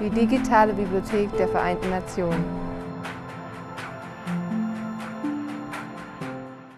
die digitale Bibliothek der Vereinten Nationen.